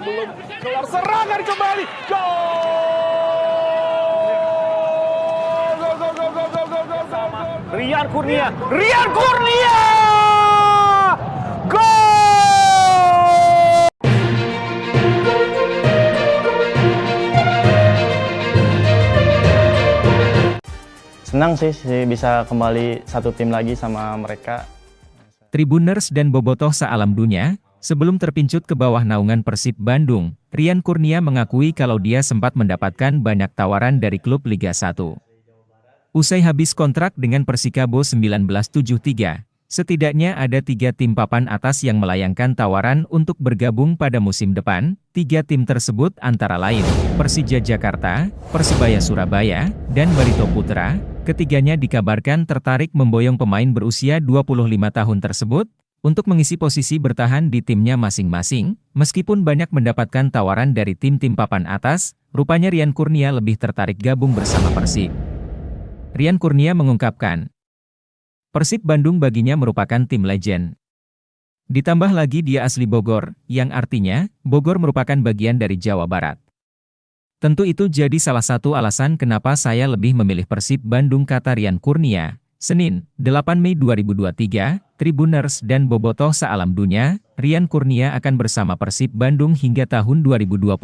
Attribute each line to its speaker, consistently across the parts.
Speaker 1: belum kelar serangan kembali. Gol! Gol, gol, gol, gol, gol, gol, gol, gol. Rian Kurnia, Rian Kurnia! Gol!
Speaker 2: Senang sih, sih bisa kembali satu tim lagi sama mereka.
Speaker 3: Tribuners dan Bobotoh sealam dunia, sebelum terpincut ke bawah naungan Persib Bandung, Rian Kurnia mengakui kalau dia sempat mendapatkan banyak tawaran dari klub Liga 1. Usai habis kontrak dengan Persikabo 1973, Setidaknya ada tiga tim papan atas yang melayangkan tawaran untuk bergabung pada musim depan. Tiga tim tersebut antara lain, Persija Jakarta, Persebaya Surabaya, dan Barito Putra. Ketiganya dikabarkan tertarik memboyong pemain berusia 25 tahun tersebut, untuk mengisi posisi bertahan di timnya masing-masing, meskipun banyak mendapatkan tawaran dari tim-tim papan atas, rupanya Rian Kurnia lebih tertarik gabung bersama Persib. Rian Kurnia mengungkapkan, Persib Bandung baginya merupakan tim legend. Ditambah lagi dia asli Bogor, yang artinya, Bogor merupakan bagian dari Jawa Barat. Tentu itu jadi salah satu alasan kenapa saya lebih memilih Persib Bandung kata Rian Kurnia. Senin, 8 Mei 2023, Tribuners dan Bobotoh sealam dunia, Rian Kurnia akan bersama Persib Bandung hingga tahun 2025.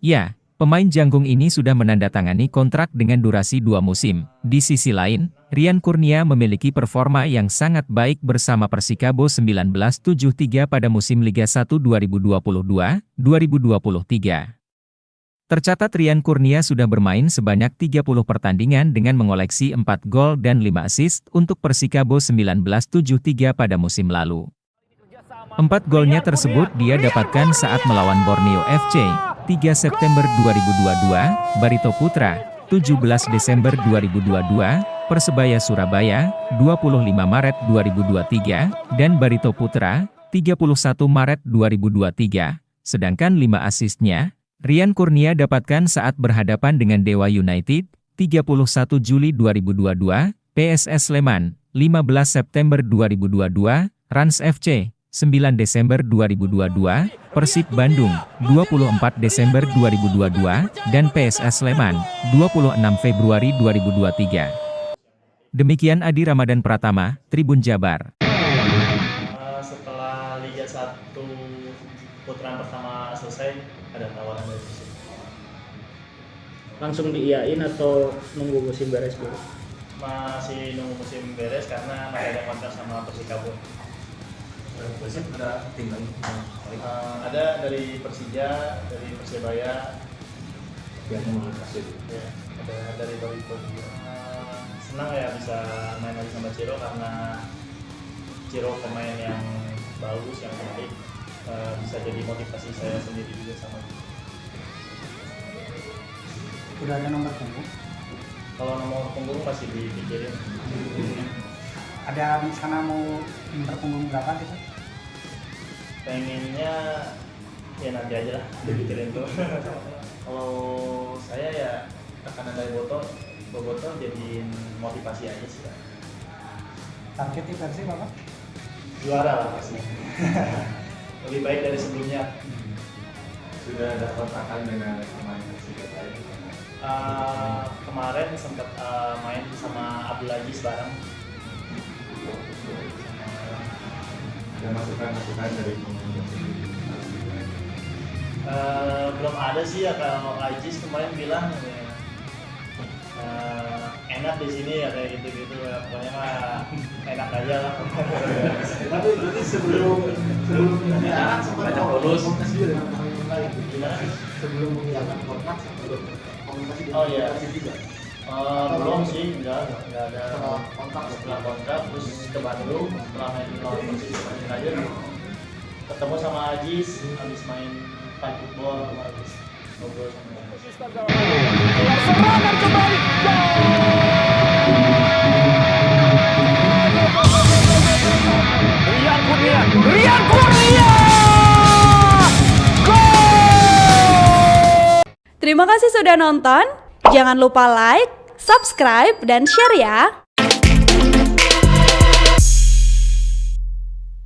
Speaker 3: Ya, Pemain janggung ini sudah menandatangani kontrak dengan durasi dua musim. Di sisi lain, Rian Kurnia memiliki performa yang sangat baik bersama Persikabo 1973 pada musim Liga 1 2022-2023. Tercatat Rian Kurnia sudah bermain sebanyak 30 pertandingan dengan mengoleksi 4 gol dan 5 assist untuk Persikabo 1973 pada musim lalu. Empat golnya tersebut dia dapatkan saat melawan Borneo FC, 3 September 2022, Barito Putra, 17 Desember 2022, Persebaya Surabaya, 25 Maret 2023, dan Barito Putra, 31 Maret 2023. Sedangkan 5 asisnya, Rian Kurnia dapatkan saat berhadapan dengan Dewa United, 31 Juli 2022, PSS Sleman, 15 September 2022, Rans FC, 9 Desember 2022, Persib Bandung, 24 Desember 2022, dan PSS Sleman, 26 Februari 2023. Demikian Adi Ramadan Pratama, Tribun Jabar.
Speaker 4: Langsung diiyain atau nunggu musim beres dulu?
Speaker 5: Masih nunggu musim beres karena masih ada kontrak sama Persikabo.
Speaker 6: Persib ada tim lain
Speaker 5: Uh, ada dari Persija, dari Persebaya,
Speaker 6: yang mau Persib.
Speaker 5: ya, ada dari Barito juga. Uh, senang ya bisa main lagi sama Ciro karena Ciro pemain yang bagus, yang baik. Uh, bisa jadi motivasi saya sendiri juga sama dia.
Speaker 4: Udah ada nomor punggung?
Speaker 5: Kalau nomor punggung pasti dipikirin.
Speaker 4: Ada rencana mau nomor punggung berapa gitu?
Speaker 5: pengennya ya nanti aja lah dipikirin tuh kalau saya ya tekanan dari Boto Boboto jadiin motivasi aja sih Kak.
Speaker 4: Targetnya versi apa?
Speaker 5: juara lah pasti lebih baik dari sebelumnya
Speaker 6: Sudah ada kontakan dengan pemain Persib lain.
Speaker 5: Uh, kemarin sempat uh, main sama Abdul Aziz bareng
Speaker 6: Ada masukan-masukan dari pemain.
Speaker 5: Uh, belum ada sih ya kalau Aziz kemarin bilang ya, uh, enak di sini ya kayak gitu gitu pokoknya mah enak aja lah
Speaker 6: Tapi jadi sebelum sebelum mengiyakan sempat lulus.
Speaker 5: Gimana?
Speaker 6: Sebelum mengiyakan kontrak sebelum komunikasi dengan
Speaker 5: Oh, iya.
Speaker 6: Juga.
Speaker 5: Uh, belum sih enggak enggak ada
Speaker 6: kontrak
Speaker 5: setelah kontrak terus ke Bandung setelah main lawan Persib main aja ketemu sama Ajis habis main fun football habis ngobrol sama Ajis
Speaker 1: serangan kembali. Rian
Speaker 7: Terima kasih sudah nonton. Jangan lupa like, subscribe, dan share ya.